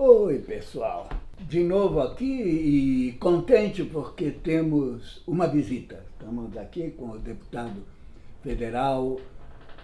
Oi, pessoal. De novo aqui e contente porque temos uma visita. Estamos aqui com o deputado federal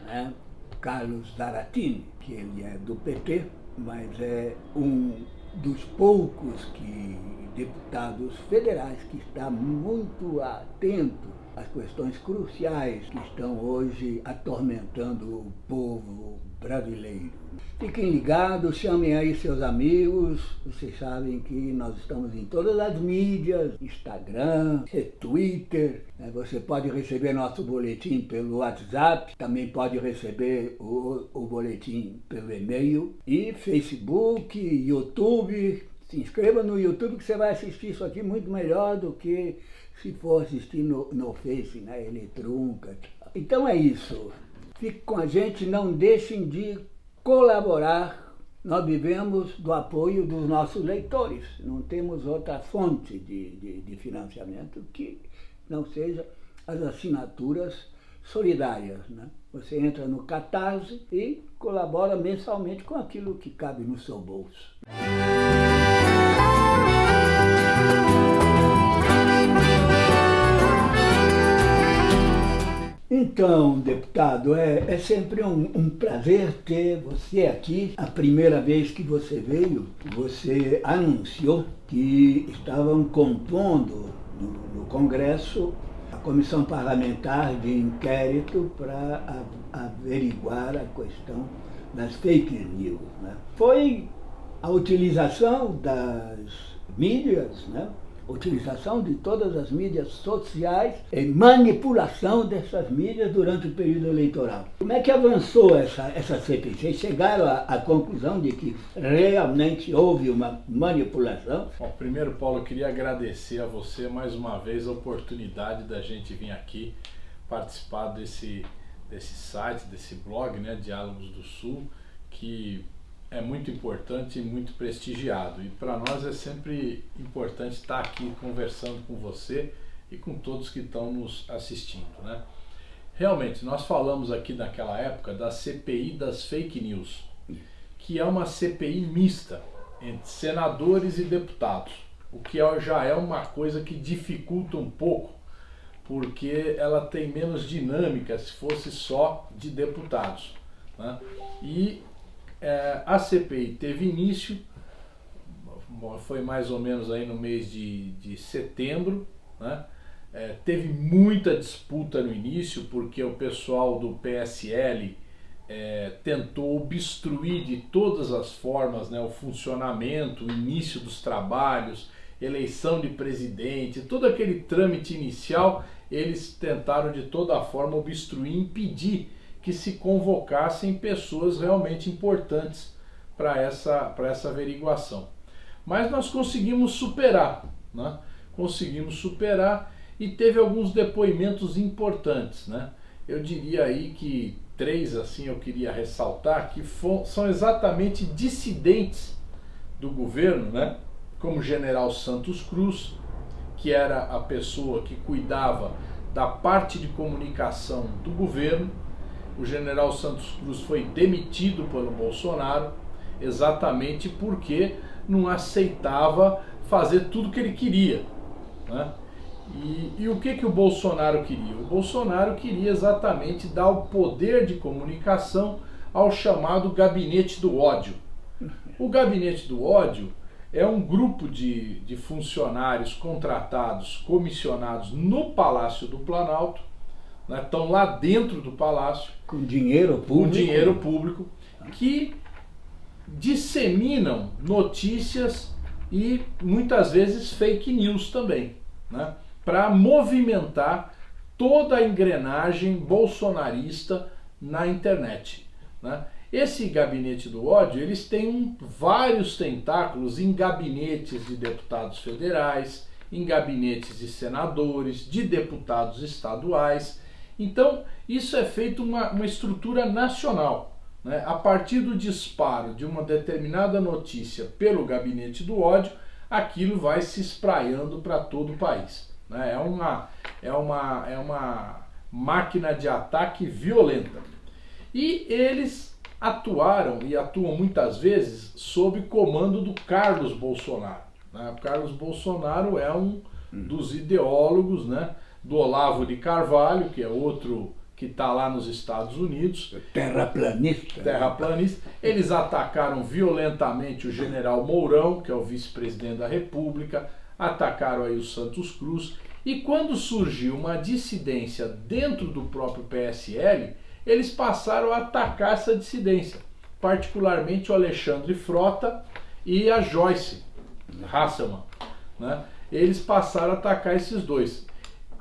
né, Carlos Zaratini, que ele é do PT, mas é um dos poucos que, deputados federais que está muito atento às questões cruciais que estão hoje atormentando o povo brasileiro. Fiquem ligados, chamem aí seus amigos, vocês sabem que nós estamos em todas as mídias, Instagram, Twitter, né? você pode receber nosso boletim pelo WhatsApp, também pode receber o, o boletim pelo e-mail, e Facebook, YouTube, se inscreva no YouTube que você vai assistir isso aqui muito melhor do que se for assistir no, no Face, né? Ele trunca. Então é isso. Fique com a gente, não deixem de colaborar. Nós vivemos do apoio dos nossos leitores. Não temos outra fonte de, de, de financiamento que não seja as assinaturas solidárias. Né? Você entra no Catarse e colabora mensalmente com aquilo que cabe no seu bolso. Então, deputado, é, é sempre um, um, prazer ter você aqui. A primeira vez que você veio, você anunciou que estavam compondo no, no Congresso a comissão parlamentar de inquérito para averiguar a questão das fake news. Né? Foi a utilização das mídias, né? Utilização de todas as mídias sociais e manipulação dessas mídias durante o período eleitoral. Como é que avançou essa, essa CPI? Chegaram à, à conclusão de que realmente houve uma manipulação? Bom, primeiro, Paulo, eu queria agradecer a você mais uma vez a oportunidade da gente vir aqui participar desse, desse site, desse blog, né, Diálogos do Sul, que é muito importante e muito prestigiado. E para nós é sempre importante estar aqui conversando com você e com todos que estão nos assistindo. Né? Realmente, nós falamos aqui naquela época da CPI das fake news, que é uma CPI mista entre senadores e deputados, o que é, já é uma coisa que dificulta um pouco, porque ela tem menos dinâmica se fosse só de deputados. Né? E é, a CPI teve início, foi mais ou menos aí no mês de, de setembro, né? É, teve muita disputa no início, porque o pessoal do PSL é, tentou obstruir de todas as formas né, o funcionamento, o início dos trabalhos, eleição de presidente, todo aquele trâmite inicial, eles tentaram de toda forma obstruir, impedir que se convocassem pessoas realmente importantes para essa, essa averiguação. Mas nós conseguimos superar, né? conseguimos superar e teve alguns depoimentos importantes. Né? Eu diria aí que três assim eu queria ressaltar que for, são exatamente dissidentes do governo, né? como o general Santos Cruz, que era a pessoa que cuidava da parte de comunicação do governo, o general Santos Cruz foi demitido pelo Bolsonaro exatamente porque não aceitava fazer tudo que ele queria. Né? E, e, o que, que o Bolsonaro queria? O Bolsonaro queria exatamente dar o poder de comunicação ao chamado gabinete do ódio. O gabinete do ódio é um grupo de, de funcionários contratados, comissionados no Palácio do Planalto, né, estão lá dentro do palácio. Com dinheiro público. Com dinheiro público, que disseminam notícias e muitas vezes fake news também, né, para movimentar toda a engrenagem bolsonarista na internet. Né. Esse gabinete do ódio, eles têm vários tentáculos em gabinetes de deputados federais, em gabinetes de senadores, de deputados estaduais, então, isso é feito uma, uma estrutura nacional. Né? A partir do disparo de uma determinada notícia pelo gabinete do ódio, aquilo vai se espraiando para todo o país. Né? É, uma, é, uma, é uma máquina de ataque violenta. E eles atuaram e atuam muitas vezes sob comando do Carlos Bolsonaro. Né? O Carlos Bolsonaro é um dos ideólogos né, do Olavo de Carvalho, que é outro que está lá nos Estados Unidos. Terraplanista. Terraplanista. Eles atacaram violentamente o general Mourão, que é o vice-presidente da República, atacaram aí o Santos Cruz. E quando surgiu uma dissidência dentro do próprio PSL, eles passaram a atacar essa dissidência, particularmente o Alexandre Frota e a Joyce Hasselman. Né? Eles passaram a atacar esses dois,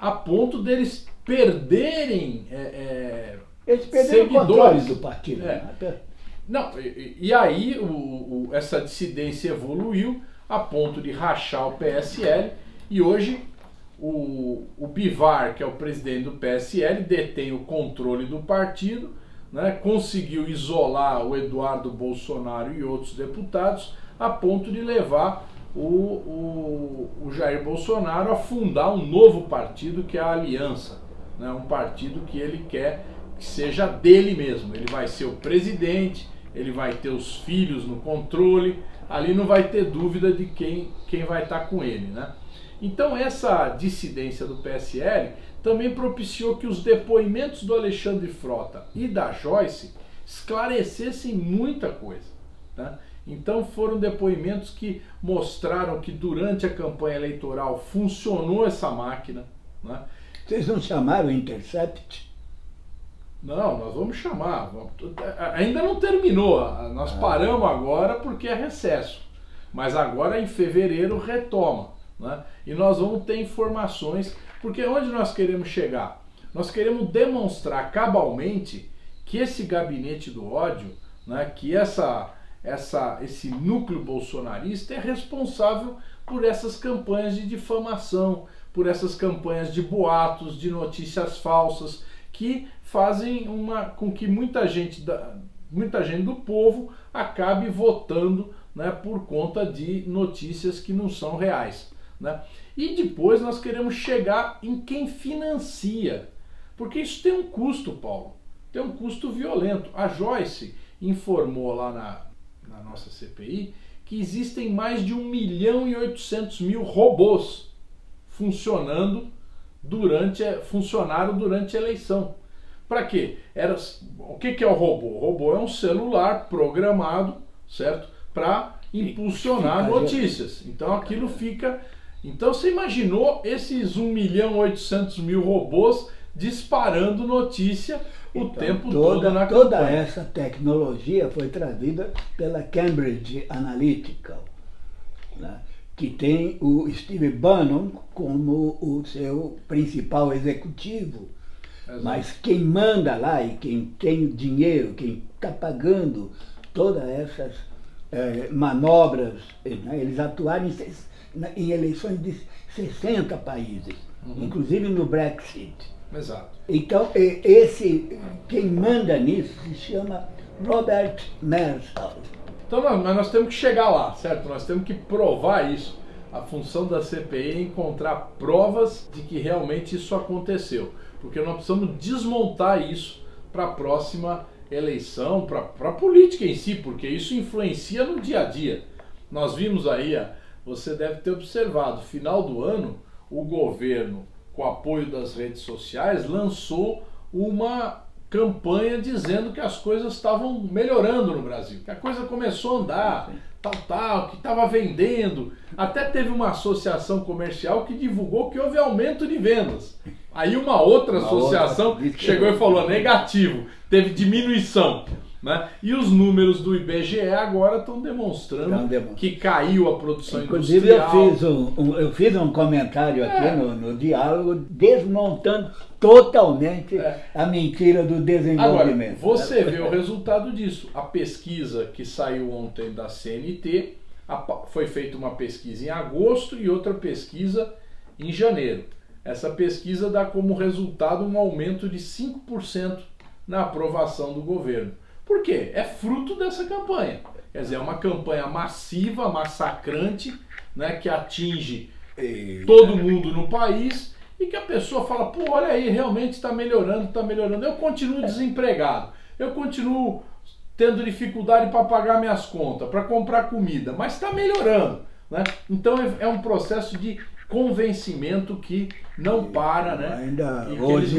a ponto deles perderem é, é, Eles perderam o controle do partido. É. né? Não, e, e aí o, o, essa dissidência evoluiu a ponto de rachar o PSL e hoje o, o Bivar, que é o presidente do PSL, detém o controle do partido, né, conseguiu isolar o Eduardo Bolsonaro e outros deputados a ponto de levar o, o, o Jair Bolsonaro a fundar um novo partido que é a Aliança, né, um partido que ele quer que seja dele mesmo. Ele vai ser o presidente, ele vai ter os filhos no controle, ali não vai ter dúvida de quem, quem vai estar com ele. Né? Então essa dissidência do PSL também propiciou que os depoimentos do Alexandre Frota e da Joyce esclarecessem muita coisa. Né? Então foram depoimentos que mostraram que durante a campanha eleitoral funcionou essa máquina. Né? Vocês não chamaram Intercept? Não, nós vamos chamar. Ainda não terminou. Nós paramos agora porque é recesso. Mas agora em fevereiro retoma. Né? E nós vamos ter informações, porque onde nós queremos chegar? Nós queremos demonstrar cabalmente que esse gabinete do ódio, né, que essa, essa, esse núcleo bolsonarista é responsável por essas campanhas de difamação, por essas campanhas de boatos, de notícias falsas, que fazem uma, com que muita gente, da, muita gente do povo acabe votando né, por conta de notícias que não são reais. Né? E depois nós queremos chegar em quem financia, porque isso tem um custo, Paulo, tem um custo violento. A Joyce informou lá na, na nossa CPI que existem mais de 1 milhão e 800 mil robôs funcionando durante funcionaram durante a eleição. Para quê? Era, o que, que é o robô? O robô é um celular programado, certo? Para impulsionar notícias. Então aquilo fica então você imaginou esses 1 milhão 800 mil robôs disparando notícia o então, tempo toda, todo na Toda campanha. essa tecnologia foi trazida pela Cambridge Analytica, né? que tem o Steve Bannon como o seu principal executivo. Exato. Mas quem manda lá e quem tem o dinheiro, quem está pagando todas essas eh, manobras, né? eles atuaram em em eleições de 60 países, uhum. inclusive no Brexit. Exato. Então, esse, quem manda nisso se chama Robert Marsall. Então, mas nós temos que chegar lá, certo? Nós temos que provar isso. A função da CPI é encontrar provas de que realmente isso aconteceu. Porque nós precisamos desmontar isso para a próxima eleição, para a política em si, porque isso influencia no dia a dia. Nós vimos aí você deve ter observado, final do ano, o governo, com apoio das redes sociais, lançou uma campanha dizendo que as coisas estavam melhorando no Brasil, que a coisa começou a andar, tal, tal, que estava vendendo. Até teve uma associação comercial que divulgou que houve aumento de vendas. Aí uma outra uma associação outra... chegou e falou negativo, teve diminuição. Né? E os números do IBGE agora estão demonstrando que caiu a produção Inclusive, industrial. Inclusive eu fiz um, um, eu fiz um comentário aqui é. no, no diálogo desmontando totalmente é. a mentira do desenvolvimento. Agora, você vê o resultado disso. A pesquisa que saiu ontem da CNT, a, foi feita uma pesquisa em agosto e outra pesquisa em janeiro. Essa pesquisa dá como resultado um aumento de 5% na aprovação do governo. Por quê? É fruto dessa campanha. Quer dizer, é uma campanha massiva, massacrante, né, que atinge todo mundo no país e que a pessoa fala, pô, olha aí, realmente está melhorando, está melhorando. Eu continuo desempregado. eu continuo tendo dificuldade para pagar minhas contas, para comprar comida, mas está melhorando. Né? Então é, é um processo de convencimento que não para, né? Ainda e hoje,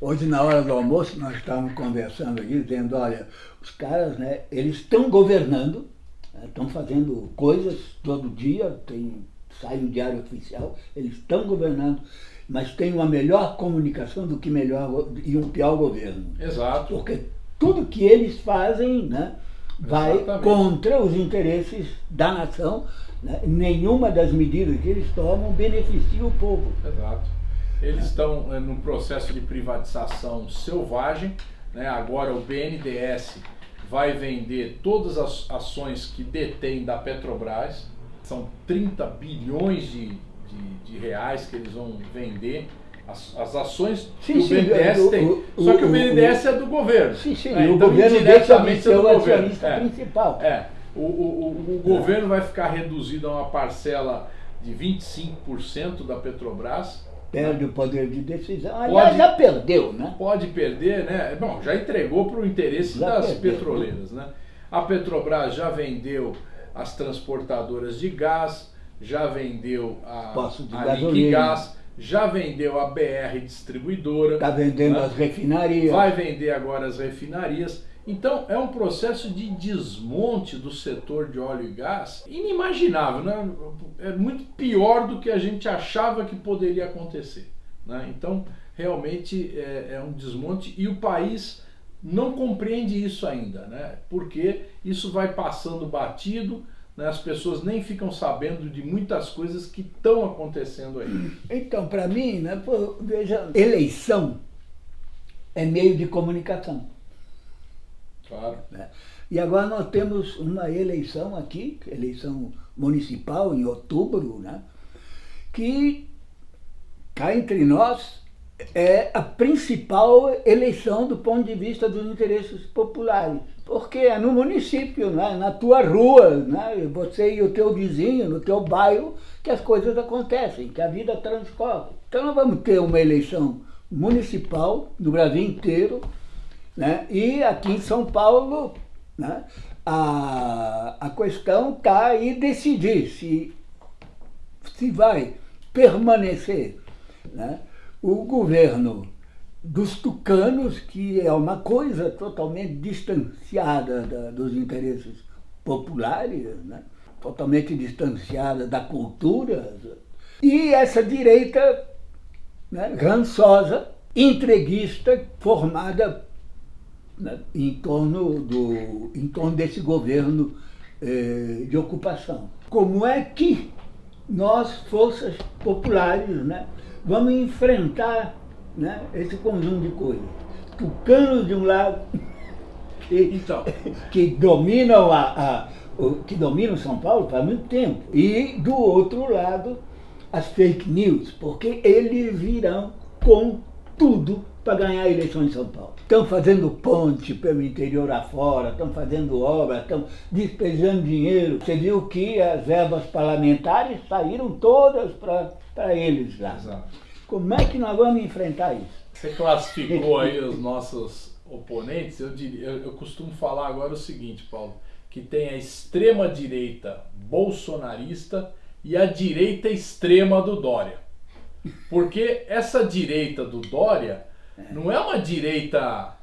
hoje, na hora do almoço, nós estávamos conversando aqui, dizendo, olha, os caras, né, eles estão governando, estão né, fazendo coisas todo dia, tem, sai no diário oficial, eles estão governando, mas tem uma melhor comunicação do que melhor e um pior governo. Exato. Porque tudo que eles fazem né, vai Exatamente. contra os interesses da nação. Né? Nenhuma das medidas que eles tomam beneficia o povo. Exato. Eles estão é, num processo de privatização selvagem. Né? Agora o BNDES vai vender todas as ações que detém da Petrobras. São 30 bilhões de, de, de reais que eles vão vender as, as ações sim, que o BNDES sim, tem. O, Só que o, o BNDES o, é do governo. Sim, sim. Né? Então, o governo diretamente é do governo. É, principal. É. O, o, o governo vai ficar reduzido a uma parcela de 25% da Petrobras. Perde o poder de decisão. Aliás, pode, já perdeu, né? Pode perder, né? Bom, já entregou para o interesse já das perdeu. petroleiras, né? A Petrobras já vendeu as transportadoras de gás, já vendeu a, a Liquigás, já vendeu a BR Distribuidora. Está vendendo né? as refinarias. Vai vender agora as refinarias. Então é um processo de desmonte do setor de óleo e gás inimaginável, né? é muito pior do que a gente achava que poderia acontecer. Né? Então realmente é, é um desmonte e o país não compreende isso ainda, né? porque isso vai passando batido, né, as pessoas nem ficam sabendo de muitas coisas que estão acontecendo aí. Então, para mim, né, pô, veja, eleição é meio de comunicação. Claro. Né? E agora nós temos uma eleição aqui, eleição municipal em outubro, né, que cá entre nós é a principal eleição do ponto de vista dos interesses populares porque é no município, né? na tua rua, né? você e o teu vizinho, no teu bairro, que as coisas acontecem, que a vida transcorre. Então nós vamos ter uma eleição municipal no Brasil inteiro, né? e aqui em São Paulo né? a, a questão está aí decidir se, se vai permanecer né? o governo dos tucanos, que é uma coisa totalmente distanciada da, dos interesses populares, né? totalmente distanciada da cultura. E essa direita né, rançosa, entreguista, formada em, torno do, em torno desse governo eh, de ocupação. Como é que nós, forças populares, né, vamos enfrentar né? esse conjunto de coisas. Tucanos de um lado, que, então. que dominam a, a, que dominam São Paulo faz muito tempo. E do outro lado, as fake news, porque eles virão com tudo para ganhar a eleição em São Paulo. Estão fazendo ponte pelo interior afora, estão fazendo obras, estão despejando dinheiro. Você viu que as verbas parlamentares saíram todas para eles lá. Exato. Como é que nós vamos enfrentar isso? Você classificou aí os nossos oponentes. Eu, diria, eu, eu costumo falar agora o seguinte, Paulo, que tem a extrema direita bolsonarista e a direita extrema do Dória. Porque essa direita do Dória não é uma direita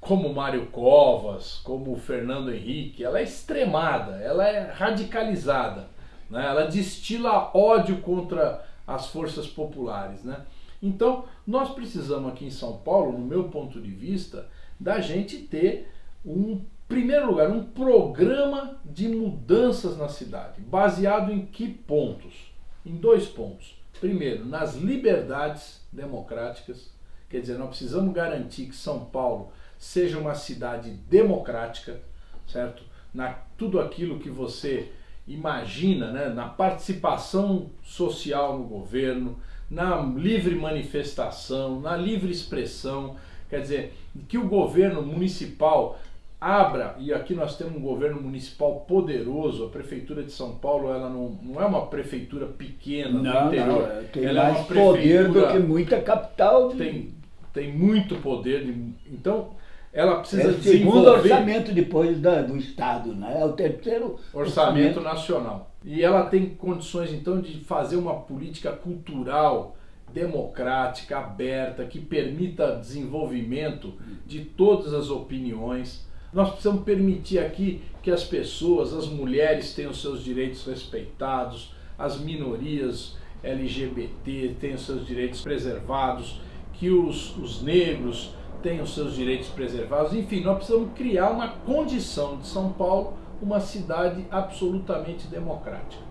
como Mário Covas, como Fernando Henrique, ela é extremada, ela é radicalizada, né? ela destila ódio contra as forças populares. Né? Então, nós precisamos aqui em São Paulo, no meu ponto de vista, da gente ter um primeiro lugar, um programa de mudanças na cidade, baseado em que pontos? Em dois pontos. Primeiro, nas liberdades democráticas, quer dizer, nós precisamos garantir que São Paulo seja uma cidade democrática, certo? Na tudo aquilo que você imagina, né, na participação social no governo, na livre manifestação, na livre expressão, quer dizer, que o governo municipal abra, e aqui nós temos um governo municipal poderoso, a Prefeitura de São Paulo ela não, não é uma prefeitura pequena não, no interior, não, tem ela mais é uma poder do que muita capital. Tem, tem muito poder, de, então ela precisa é o desenvolver... segundo orçamento depois da, do Estado, né? É o terceiro orçamento, orçamento nacional. E ela tem condições, então, de fazer uma política cultural democrática, aberta, que permita desenvolvimento de todas as opiniões. Nós precisamos permitir aqui que as pessoas, as mulheres tenham seus direitos respeitados, as minorias LGBT tenham seus direitos preservados, que os, os negros tenham seus direitos preservados. Enfim, nós precisamos criar uma condição de São Paulo uma cidade absolutamente democrática.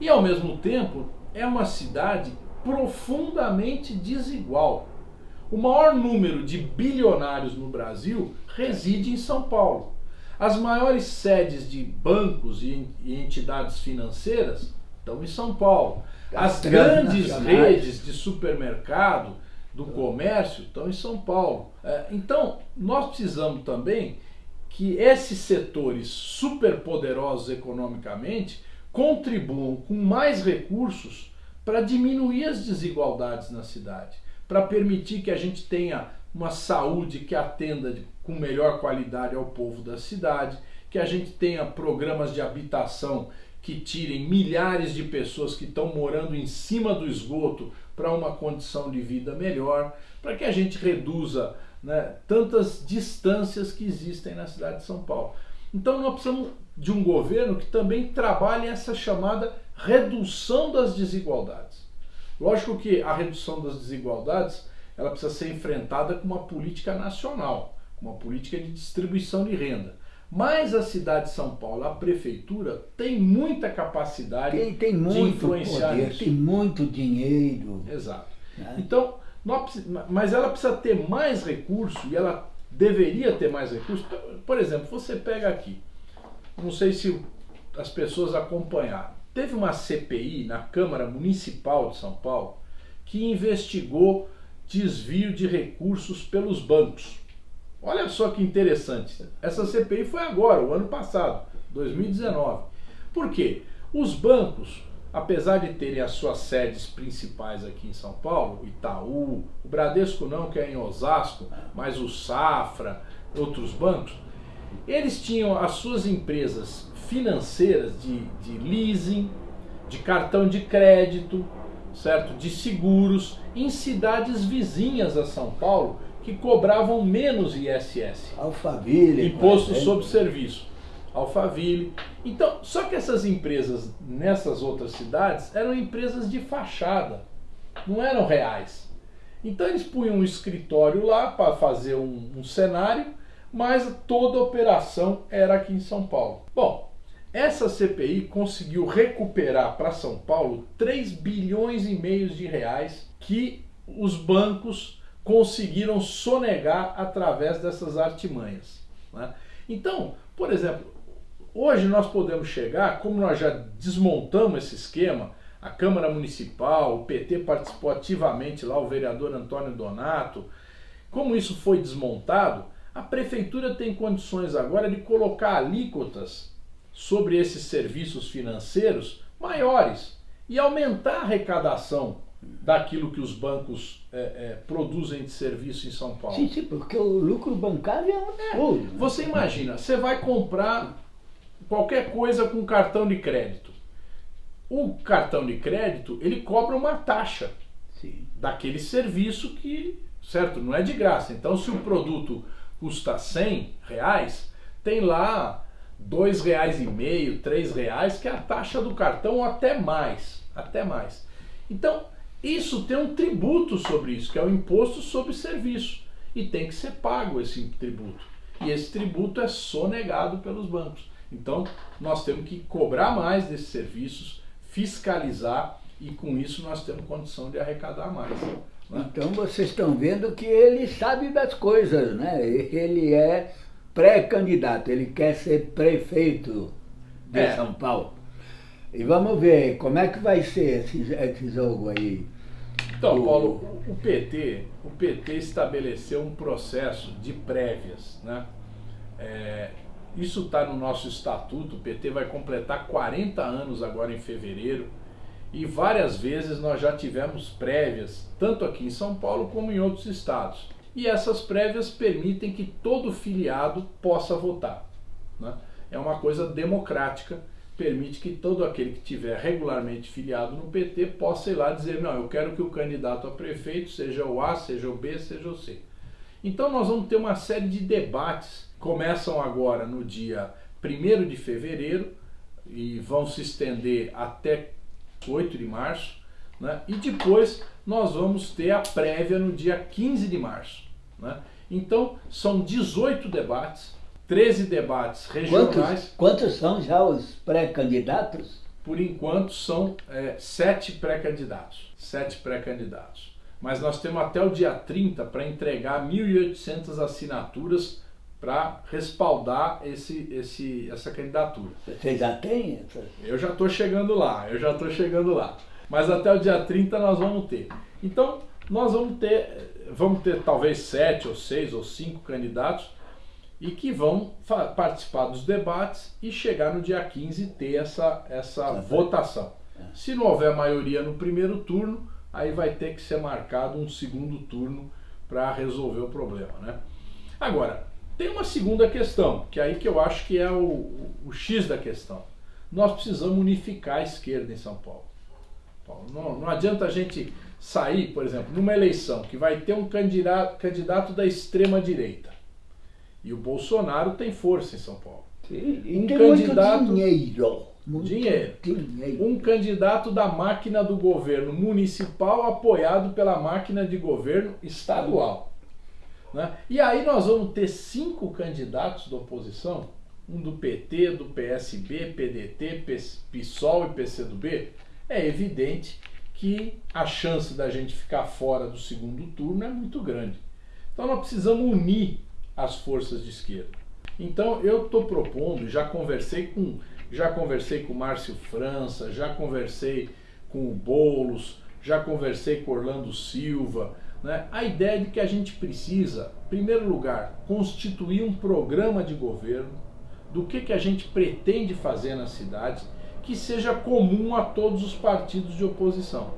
E ao mesmo tempo, é uma cidade profundamente desigual. O maior número de bilionários no Brasil reside em São Paulo. As maiores sedes de bancos e entidades financeiras estão em São Paulo. As grandes redes de supermercado, do comércio, estão em São Paulo. É, então, nós precisamos também que esses setores superpoderosos economicamente contribuam com mais recursos para diminuir as desigualdades na cidade, para permitir que a gente tenha uma saúde que atenda com melhor qualidade ao povo da cidade, que a gente tenha programas de habitação que tirem milhares de pessoas que estão morando em cima do esgoto para uma condição de vida melhor, para que a gente reduza né, tantas distâncias que existem na cidade de São Paulo. Então nós precisamos de um governo que também trabalhe essa chamada redução das desigualdades. Lógico que a redução das desigualdades ela precisa ser enfrentada com uma política nacional, com uma política de distribuição de renda. Mas a cidade de São Paulo, a prefeitura, tem muita capacidade tem, tem muito de influenciar poder, isso. Tem muito dinheiro. Exato. Né? Então, nós, mas ela precisa ter mais recurso e ela deveria ter mais recurso. Por exemplo, você pega aqui, não sei se as pessoas acompanharam, teve uma CPI na Câmara Municipal de São Paulo que investigou desvio de recursos pelos bancos. Olha só que interessante. Essa CPI foi agora, o ano passado, 2019. Por quê? Os bancos, apesar de terem as suas sedes principais aqui em São Paulo, Itaú, o Bradesco não, que é em Osasco, mas o Safra, outros bancos, eles tinham as suas empresas financeiras de, de leasing, de cartão de crédito, certo? De seguros em cidades vizinhas a São Paulo que cobravam menos ISS. Alphaville. Imposto sobre serviço. Alphaville. Então, só que essas empresas nessas outras cidades eram empresas de fachada, não eram reais. Então eles punham um escritório lá para fazer um, um cenário, mas toda a operação era aqui em São Paulo. Bom, essa CPI conseguiu recuperar para São Paulo 3 bilhões e meio de reais que os bancos conseguiram sonegar através dessas artimanhas. Né? Então, por exemplo, hoje nós podemos chegar, como nós já desmontamos esse esquema, a Câmara Municipal, o PT participou ativamente lá, o vereador Antônio Donato, como isso foi desmontado, a prefeitura tem condições agora de colocar alíquotas sobre esses serviços financeiros maiores e aumentar a arrecadação daquilo que os bancos é, é, produzem de serviço em São Paulo. Sim, sim, porque o lucro bancário é. É, você imagina, você vai comprar qualquer coisa com cartão de crédito. O cartão de crédito, ele cobra uma taxa sim. daquele serviço que, certo, não é de graça. Então, se o produto custa 100 reais, tem lá dois reais e meio, três reais, que é a taxa do cartão, ou até mais, até mais. Então, isso tem um tributo sobre isso, que é o imposto sobre serviço. E tem que ser pago esse tributo. E esse tributo é sonegado pelos bancos. Então, nós temos que cobrar mais desses serviços, fiscalizar e com isso nós temos condição de arrecadar mais. Né? Então vocês estão vendo que ele sabe das coisas, né? Ele é pré-candidato, ele quer ser prefeito de é. São Paulo. E vamos ver como é que vai ser esse, esse jogo aí. Então, Paulo, o PT, o PT estabeleceu um processo de prévias, né? É, isso está no nosso estatuto, o PT vai completar 40 anos agora em fevereiro e várias vezes nós já tivemos prévias, tanto aqui em São Paulo como em outros estados. E essas prévias permitem que todo filiado possa votar. Né? É uma coisa democrática, permite que todo aquele que tiver regularmente filiado no PT possa ir lá dizer, não, eu quero que o candidato a prefeito seja o A, seja o B, seja o C. Então nós vamos ter uma série de debates, começam agora no dia 1 de fevereiro e vão se estender até 8 de março, né? e depois nós vamos ter a prévia no dia 15 de março. Né? Então são 18 debates, 13 debates regionais. Quantos, quantos são já os pré-candidatos? Por enquanto são é, sete pré-candidatos. Sete pré-candidatos. Mas nós temos até o dia 30 para entregar 1.800 assinaturas para respaldar esse, esse, essa candidatura. Você já tem? Eu já estou chegando lá, eu já estou chegando lá. Mas até o dia 30 nós vamos ter. Então, nós vamos ter, vamos ter talvez sete ou seis ou cinco candidatos e que vão participar dos debates e chegar no dia 15 ter essa, essa votação. É. Se não houver maioria no primeiro turno, aí vai ter que ser marcado um segundo turno para resolver o problema. Né? Agora, tem uma segunda questão, que é aí que eu acho que é o, o, o X da questão. Nós precisamos unificar a esquerda em São Paulo. Não, não adianta a gente sair, por exemplo, numa eleição que vai ter um candidato, candidato da extrema direita e o Bolsonaro tem força em São Paulo. Sim, um tem candidato, muito dinheiro. Muito dinheiro. dinheiro. Um candidato da máquina do governo municipal apoiado pela máquina de governo estadual. Né? E aí nós vamos ter cinco candidatos da oposição, um do PT, do PSB, PDT, PSOL e PCdoB. É evidente que a chance da gente ficar fora do segundo turno é muito grande. Então nós precisamos unir as forças de esquerda. Então eu estou propondo, já conversei com já conversei com Márcio França, já conversei com o Boulos, já conversei com Orlando Silva, né? a ideia de que a gente precisa, em primeiro lugar, constituir um programa de governo do que, que a gente pretende fazer na cidade que seja comum a todos os partidos de oposição.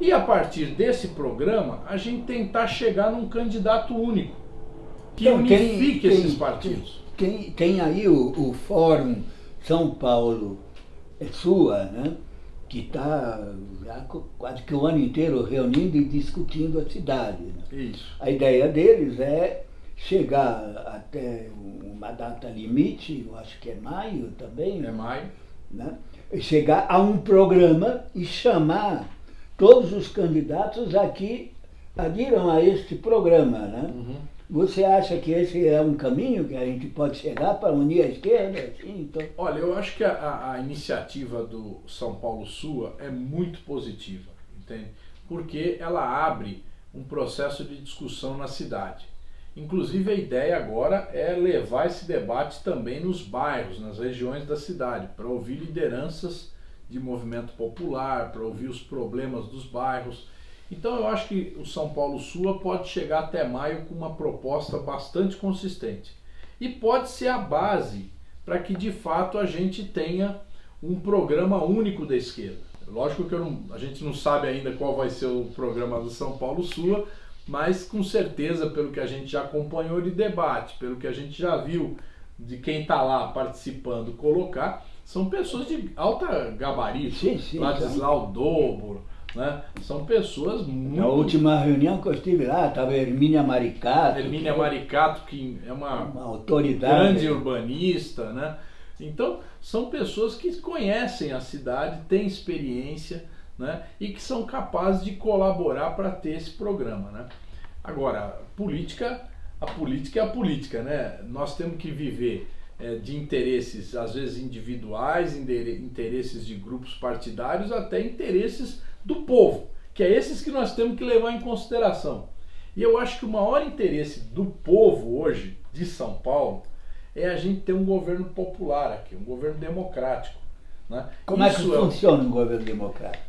E a partir desse programa, a gente tentar chegar num candidato único que então, unifique tem, esses partidos. Tem, tem aí o, o Fórum São Paulo é sua, né? que está quase que o ano inteiro reunindo e discutindo a cidade. Né? A ideia deles é chegar até uma data limite, eu acho que é maio também. É maio. Né? Chegar a um programa e chamar todos os candidatos aqui adiram a este programa. Né? Uhum. Você acha que esse é um caminho que a gente pode chegar para unir a esquerda? Assim, então... Olha, eu acho que a, a, iniciativa do São Paulo Sua é muito positiva, entende? Porque ela abre um processo de discussão na cidade. Inclusive a ideia agora é levar esse debate também nos bairros, nas regiões da cidade, para ouvir lideranças de movimento popular, para ouvir os problemas dos bairros então eu acho que o São Paulo Sua pode chegar até maio com uma proposta bastante consistente. E pode ser a base para que de fato a gente tenha um programa único da esquerda. Lógico que não, a gente não sabe ainda qual vai ser o programa do São Paulo Sua, mas com certeza, pelo que a gente já acompanhou de debate, pelo que a gente já viu de quem está lá participando colocar, são pessoas de alta gabarito. Sim, sim, Ladislau Dobro, né? São pessoas muito... Na última reunião que eu estive lá, estava Hermínia Maricato. Hermínia que... Maricato, que é uma, uma autoridade grande urbanista, né? Então, são pessoas que conhecem a cidade, têm experiência, né? E que são capazes de colaborar para ter esse programa, né? Agora, política, a política é a política, né? Nós temos que viver é, de interesses, às vezes individuais, interesses de grupos partidários, até interesses do povo, que é esses que nós temos que levar em consideração. E eu acho que o maior interesse do povo hoje, de São Paulo, é a gente ter um governo popular aqui, um governo democrático. Né? Como isso é que funciona um governo democrático?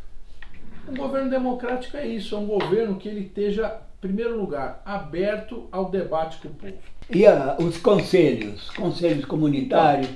Um governo democrático é isso, é um governo que ele esteja, em primeiro lugar, aberto ao debate com o povo. E os conselhos, conselhos comunitários,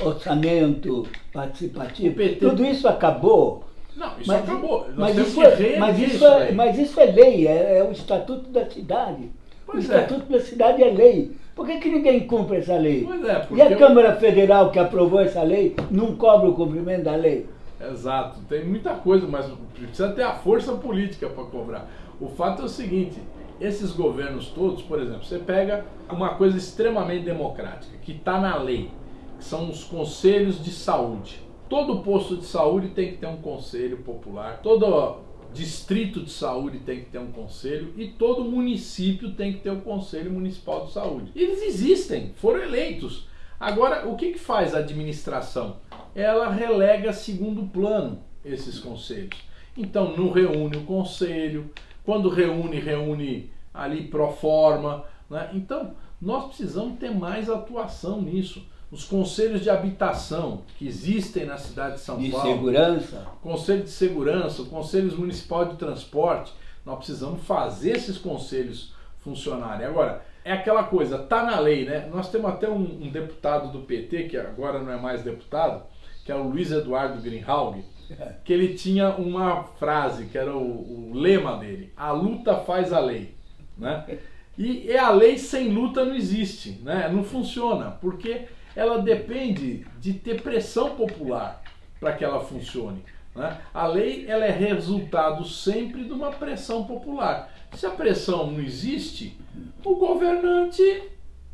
orçamento participativo, PT... tudo isso acabou não, isso mas, acabou. Nós mas, isso é, mas, isso é, mas isso é lei, é, é, o estatuto da cidade. Pois o é. Estatuto da Cidade é lei. Por que, que ninguém cumpre essa lei? Pois é, e a Câmara Federal que aprovou essa lei não cobra o cumprimento da lei? Exato, tem muita coisa, mas precisa ter a força política para cobrar. O fato é o seguinte: esses governos todos, por exemplo, você pega uma coisa extremamente democrática, que está na lei, que são os conselhos de saúde. Todo posto de saúde tem que ter um conselho popular, todo distrito de saúde tem que ter um conselho e todo município tem que ter um conselho municipal de saúde. Eles existem, foram eleitos. Agora, o que, que faz a administração? Ela relega segundo plano esses conselhos. Então, não reúne o conselho, quando reúne, reúne ali pro forma. Né? Então, nós precisamos ter mais atuação nisso. Os conselhos de habitação que existem na cidade de São de Paulo. De segurança. Conselho de segurança, o Conselho Municipal de Transporte. Nós precisamos fazer esses conselhos funcionarem. Agora, é aquela coisa, tá na lei, né? Nós temos até um, um deputado do PT, que agora não é mais deputado, que é o Luiz Eduardo Greenhalgh, que ele tinha uma frase, que era o, o lema dele: a luta faz a lei. Né? E, a lei sem luta não existe, né? não funciona, porque ela depende de ter pressão popular para que ela funcione. Né? A lei ela é resultado sempre de uma pressão popular. Se a pressão não existe, o governante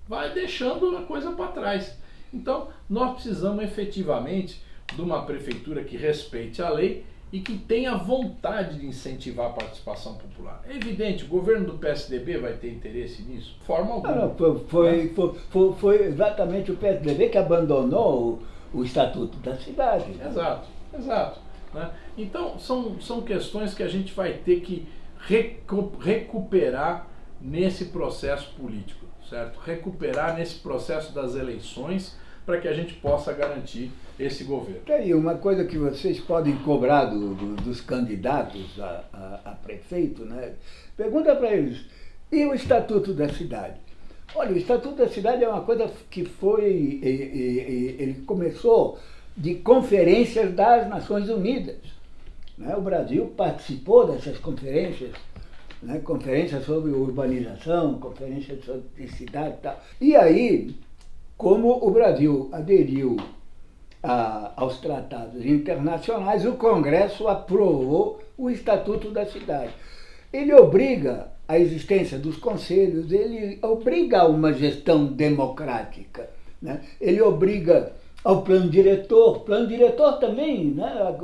vai deixando a coisa para trás. Então, nós precisamos efetivamente de uma prefeitura que respeite a lei e que tenha vontade de incentivar a participação popular. É evidente, o governo do PSDB vai ter interesse nisso? Forma alguma. Não, não, foi, foi, foi, exatamente o PSDB que abandonou o, o Estatuto da Cidade. Né? Exato, exato. Né? Então, são, são questões que a gente vai ter que recu recuperar nesse processo político, certo? Recuperar nesse processo das eleições para que a gente possa garantir esse governo. Tem aí uma coisa que vocês podem cobrar do, do, dos candidatos a, a, a, prefeito, né? Pergunta para eles, e o Estatuto da Cidade? Olha, o Estatuto da Cidade é uma coisa que foi, e, e, ele começou de conferências das Nações Unidas. Né? O Brasil participou dessas conferências, né? conferências sobre urbanização, conferências sobre cidade e tal. E aí, como o Brasil aderiu a, aos tratados internacionais, o Congresso aprovou o Estatuto da Cidade. Ele obriga a existência dos conselhos, ele obriga a uma gestão democrática, né? ele obriga ao plano diretor. Plano diretor também, né?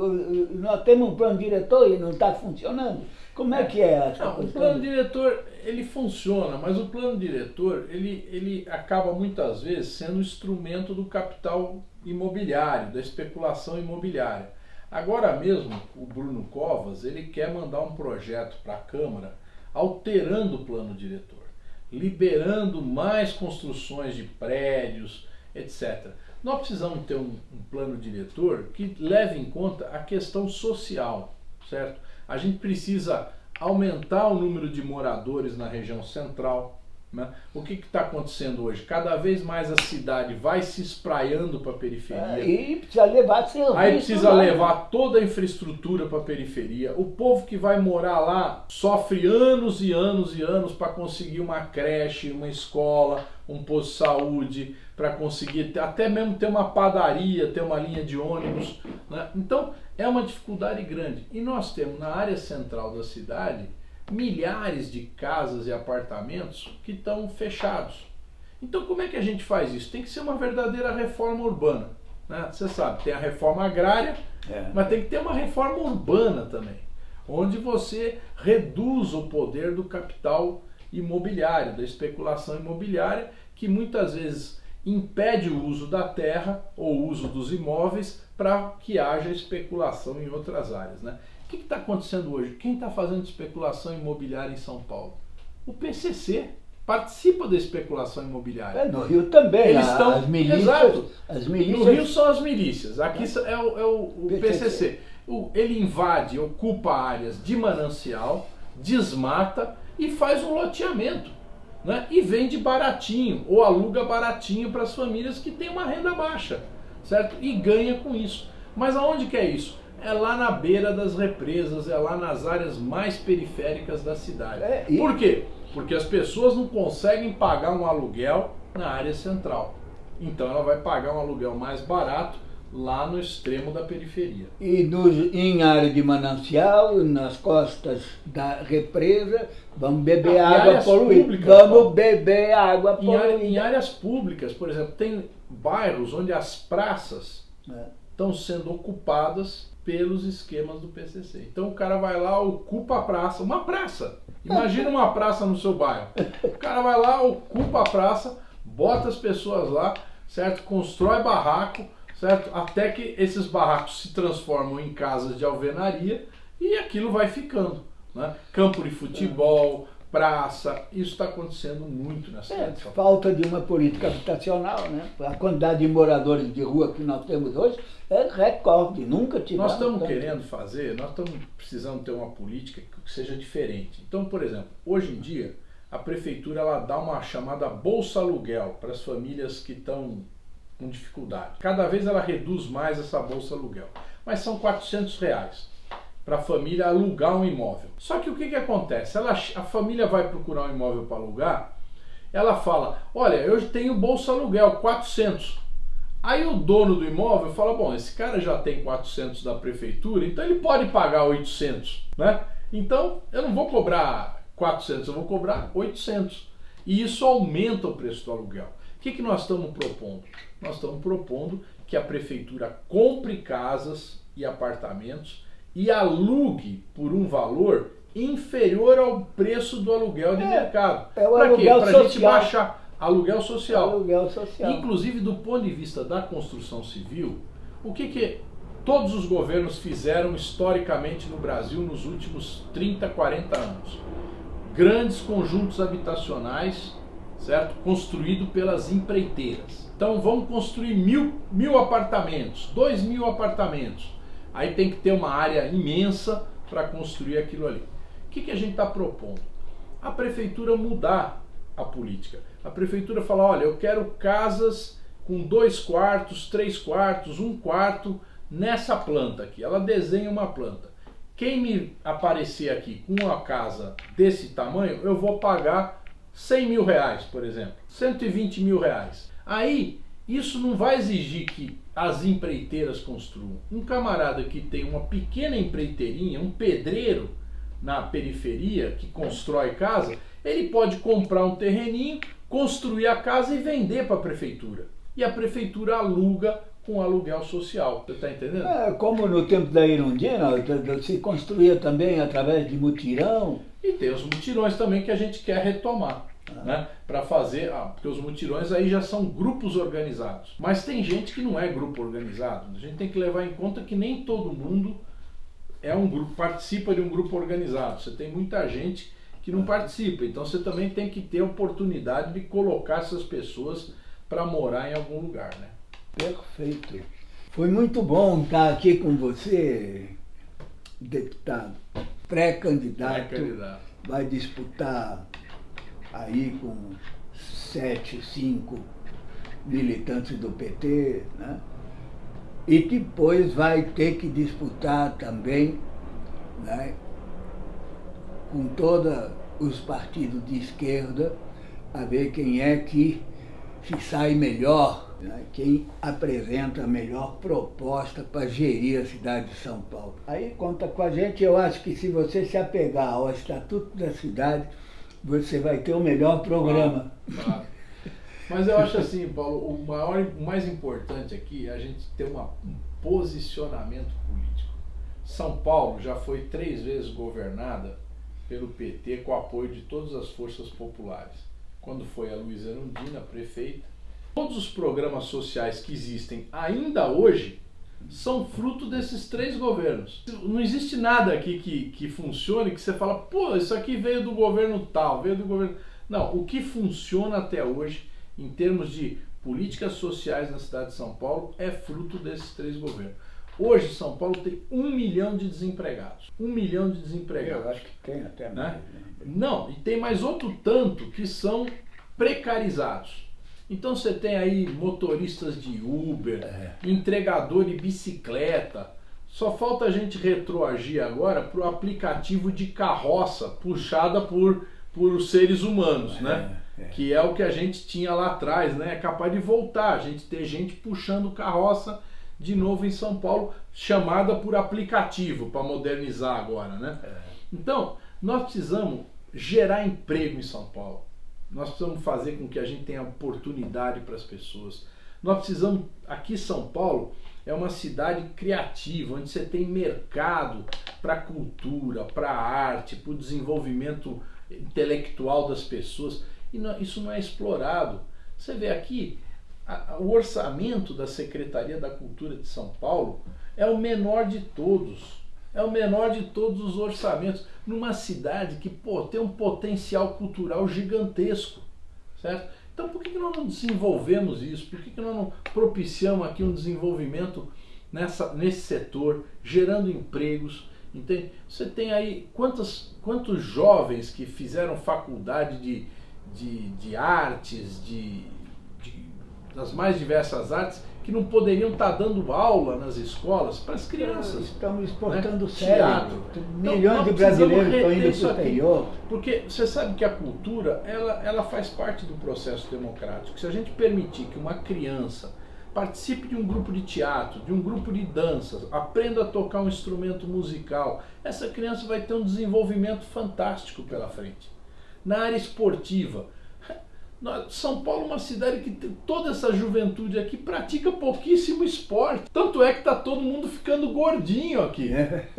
nós temos um plano diretor e não está funcionando. Como é que é não, O plano diretor, ele funciona, mas o plano diretor, ele, ele acaba muitas vezes sendo instrumento do capital imobiliário, da especulação imobiliária. Agora mesmo, o Bruno Covas, ele quer mandar um projeto para a Câmara alterando o plano diretor, liberando mais construções de prédios, etc. Nós precisamos ter um, um plano diretor que leve em conta a questão social, certo? A gente precisa aumentar o número de moradores na região central. Né? O que está acontecendo hoje? Cada vez mais a cidade vai se espraiando para a periferia. É, e precisa levar serviço. Aí precisa lá. levar toda a infraestrutura para a periferia. O povo que vai morar lá sofre anos e anos e anos para conseguir uma creche, uma escola, um posto de saúde, para conseguir até mesmo ter uma padaria, ter uma linha de ônibus. Né? Então é uma dificuldade grande. E nós temos na área central da cidade milhares de casas e apartamentos que estão fechados. Então como é que a gente faz isso? Tem que ser uma verdadeira reforma urbana. Né? Você sabe, tem a reforma agrária, é. mas tem que ter uma reforma urbana também, onde você reduz o poder do capital imobiliário, da especulação imobiliária, que muitas vezes impede o uso da terra ou o uso dos imóveis para que haja especulação em outras áreas. Né? O que está acontecendo hoje? Quem está fazendo especulação imobiliária em São Paulo? O PCC participa da especulação imobiliária. É, no Rio também, Eles estão, as milícias, exato. As milícias... No Rio são as milícias, aqui é, o, é o, o PCC. PCC. O, ele invade, ocupa áreas de manancial, desmata e faz um loteamento né? e vende baratinho ou aluga baratinho para as famílias que têm uma renda baixa, certo? E ganha com isso. Mas aonde que é isso? É lá na beira das represas, é lá nas áreas mais periféricas da cidade. É, e... Por quê? porque as pessoas não conseguem pagar um aluguel na área central. Então ela vai pagar um aluguel mais barato lá no extremo da periferia. E em área de manancial, nas costas da represa, vamos beber ah, água poluída. Vamos beber água poluída. Em, área, em, áreas públicas, por exemplo, tem bairros onde as praças é. estão sendo ocupadas pelos esquemas do PCC. Então o cara vai lá, ocupa a praça, uma praça. Imagina uma praça no seu bairro. O cara vai lá, ocupa a praça, bota as pessoas lá, certo? Constrói barraco, certo? Até que esses barracos se transformam em casas de alvenaria e aquilo vai ficando. Né? Campo de futebol, praça, isso está acontecendo muito nessa é, Falta de uma política habitacional, né? A quantidade de moradores de rua que nós temos hoje é recorde, nunca tivemos. Nós estamos querendo fazer, nós estamos precisando ter uma política que seja diferente. Então, por exemplo, hoje em dia, a prefeitura ela dá uma chamada bolsa aluguel para as famílias que estão com dificuldade. Cada vez ela reduz mais essa bolsa aluguel, mas são 400 reais para a família alugar um imóvel. Só que o que, que acontece? Ela, a família vai procurar um imóvel para alugar, ela fala, olha, eu tenho bolsa aluguel, 400. Aí o dono do imóvel fala, bom, esse cara já tem 400 da prefeitura, então ele pode pagar 800, né? Então eu não vou cobrar 400, eu vou cobrar 800. E isso aumenta o preço do aluguel. O que, que nós estamos propondo? Nós estamos propondo que a prefeitura compre casas e apartamentos e alugue por um valor inferior ao preço do aluguel de é, mercado. É Para quê? Para a gente baixar aluguel social. Aluguel social. Inclusive do ponto de vista da construção civil, o que, que todos os governos fizeram historicamente no Brasil nos últimos 30, 40 anos? Grandes conjuntos habitacionais, certo? Construído pelas empreiteiras. Então vamos construir mil, mil apartamentos, dois mil apartamentos Aí tem que ter uma área imensa para construir aquilo ali. O que, que a gente está propondo? A prefeitura mudar a política. A prefeitura fala, olha, eu quero casas com dois quartos, três quartos, um quarto nessa planta aqui. Ela desenha uma planta. Quem me aparecer aqui com uma casa desse tamanho, eu vou pagar 100 mil reais, por exemplo. 120 mil reais. Aí, isso não vai exigir que as empreiteiras construam. Um camarada que tem uma pequena empreiteirinha, um pedreiro na periferia que constrói casa, ele pode comprar um terreninho, construir a casa e vender para a prefeitura. E a prefeitura aluga com aluguel social. Você está entendendo? É, como no tempo da Irundina, se construía também através de mutirão. E tem os mutirões também que a gente quer retomar né, para fazer, ah, porque os mutirões aí já são grupos organizados. Mas tem gente que não é grupo organizado. A gente tem que levar em conta que nem todo mundo é um grupo, participa de um grupo organizado. Você tem muita gente que não participa. Então você também tem que ter a oportunidade de colocar essas pessoas para morar em algum lugar, né? Perfeito. Foi muito bom estar aqui com você, deputado. Pré-candidato. Pré-candidato. Vai disputar aí com sete, cinco militantes do PT, né? e depois vai ter que disputar também né, com todos os partidos de esquerda a ver quem é que se sai melhor, né, quem apresenta a melhor proposta para gerir a cidade de São Paulo. Aí conta com a gente, eu acho que se você se apegar ao Estatuto da Cidade, você vai ter o melhor programa. Claro, claro. Mas eu acho assim, Paulo, o, maior, o mais importante aqui é a gente ter uma, um posicionamento político. São Paulo já foi três vezes governada pelo PT com apoio de todas as forças populares. Quando foi a Luísa Erundina, prefeita. Todos os programas sociais que existem ainda hoje são fruto desses três governos. Não existe nada aqui que, que funcione que você fala, pô, isso aqui veio do governo tal, veio do governo. Não, o que funciona até hoje, em termos de políticas sociais na cidade de São Paulo, é fruto desses três governos. Hoje, São Paulo tem um milhão de desempregados. Um milhão de desempregados. Eu acho que tem até né? mais. Né? Não, e tem mais outro tanto que são precarizados. Então você tem aí motoristas de Uber, é. entregador de bicicleta. Só falta a gente retroagir agora para o aplicativo de carroça puxada por por seres humanos, né? É, é. Que é o que a gente tinha lá atrás, né? É capaz de voltar, a gente ter gente puxando carroça de novo em São Paulo, chamada por aplicativo, para modernizar agora, né? É. Então, nós precisamos gerar emprego em São Paulo. Nós precisamos fazer com que a gente tenha oportunidade para as pessoas. Nós precisamos, aqui São Paulo é uma cidade criativa, onde você tem mercado para cultura, para arte, para o desenvolvimento intelectual das pessoas. E não, isso não é explorado. Você vê aqui, a, o orçamento da Secretaria da Cultura de São Paulo é o menor de todos. É o menor de todos os orçamentos. Numa cidade que pô, tem um potencial cultural gigantesco. Certo? Então por que, nós não desenvolvemos isso? Por que, que nós não propiciamos aqui um desenvolvimento nessa, nesse setor, gerando empregos? Entende? Você tem aí quantos, quantos jovens que fizeram faculdade de, de, de artes, de, de, das mais diversas artes, que não poderiam estar dando aula nas escolas para as crianças. Estamos exportando né? cérebro. Teatro. Milhões Então, de brasileiros estão indo para o exterior. Porque você sabe que a cultura, ela, ela faz parte do processo democrático. Se a gente permitir que uma criança participe de um grupo de teatro, de um grupo de danças, aprenda a tocar um instrumento musical, essa criança vai ter um desenvolvimento fantástico pela frente. Na área esportiva, São Paulo é uma cidade que tem toda essa juventude aqui pratica pouquíssimo esporte. Tanto é que está todo mundo ficando gordinho aqui.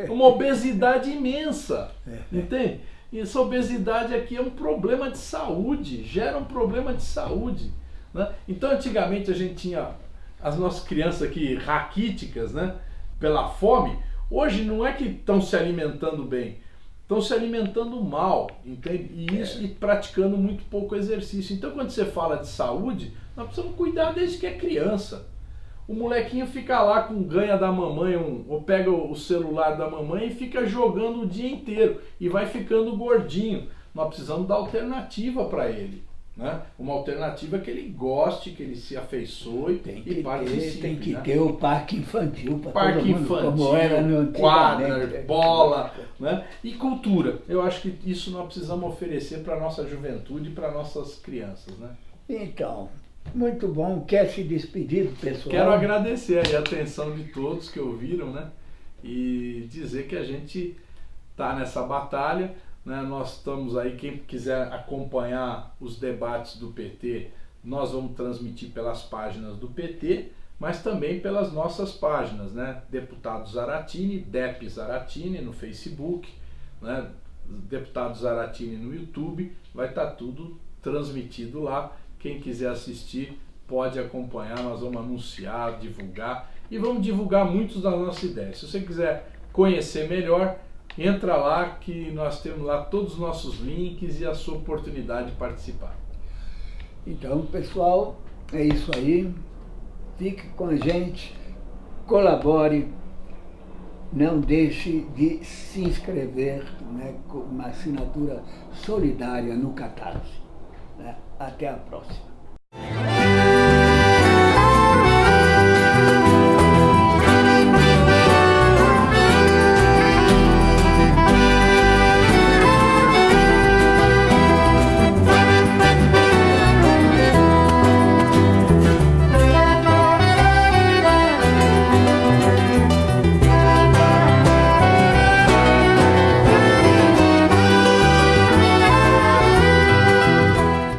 Uma obesidade imensa. Entende? E essa obesidade aqui é um problema de saúde, gera um problema de saúde. né? Então antigamente a gente tinha as nossas crianças aqui raquíticas, né? Pela fome. Hoje não é que estão se alimentando bem, estão se alimentando mal, entende? E isso e praticando muito pouco exercício. Então quando você fala de saúde, nós precisamos cuidar desde que é criança. O molequinho fica lá com ganha da mamãe, um, ou pega o celular da mamãe e fica jogando o dia inteiro e vai ficando gordinho. Nós precisamos dar alternativa para ele. Né? Uma alternativa que ele goste, que ele se afeiçoe Tem e que, ter, participe. tem que né? ter o parque infantil para Parque todo mundo, infantil, como era no quadra, antigamente. bola, né? E cultura. Eu acho que isso nós precisamos oferecer para a nossa juventude e para nossas crianças, né? Então, muito bom. Quer se despedir do pessoal? Quero agradecer a atenção de todos que ouviram, né? E dizer que a gente está nessa batalha, né? Nós estamos aí, quem quiser acompanhar os debates do PT, nós vamos transmitir pelas páginas do PT, mas também pelas nossas páginas, né? Deputado Zaratini, Dep Zaratini no Facebook, né? Deputado Zaratini no YouTube, vai estar tudo transmitido lá. Quem quiser assistir pode acompanhar, nós vamos anunciar, divulgar e vamos divulgar muitos das nossas ideias. Se você quiser conhecer melhor, entra lá que nós temos lá todos os nossos links e a sua oportunidade de participar. Então, pessoal, é isso aí. Fique com a gente, colabore, não deixe de se inscrever né, com uma assinatura solidária no Catarse. né? Até a próxima.